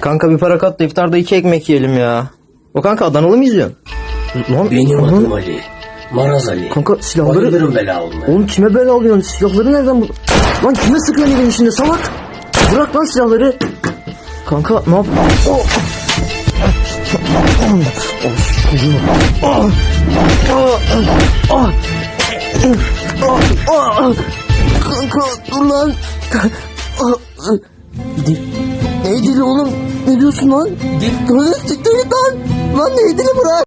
Kanka bir para kat da iftarda iki ekmek yiyelim ya. O kanka Adanalı mı izliyorsun? Lan, Benim lan, adım Ali. Maraz Ali. Kanka silahları... Bayılırım bela olmaya. Oğlum kime bela alıyorsun? Silahları nereden bul... Lan kime sıkıyorsun evin içinde salak? Bırak lan silahları. Kanka ne yap... Oh. Kanka dur lan. Dil. Ne dili oğlum? Ne diyorsun lan? Lan siktir git lan. Lan ne dili bırak.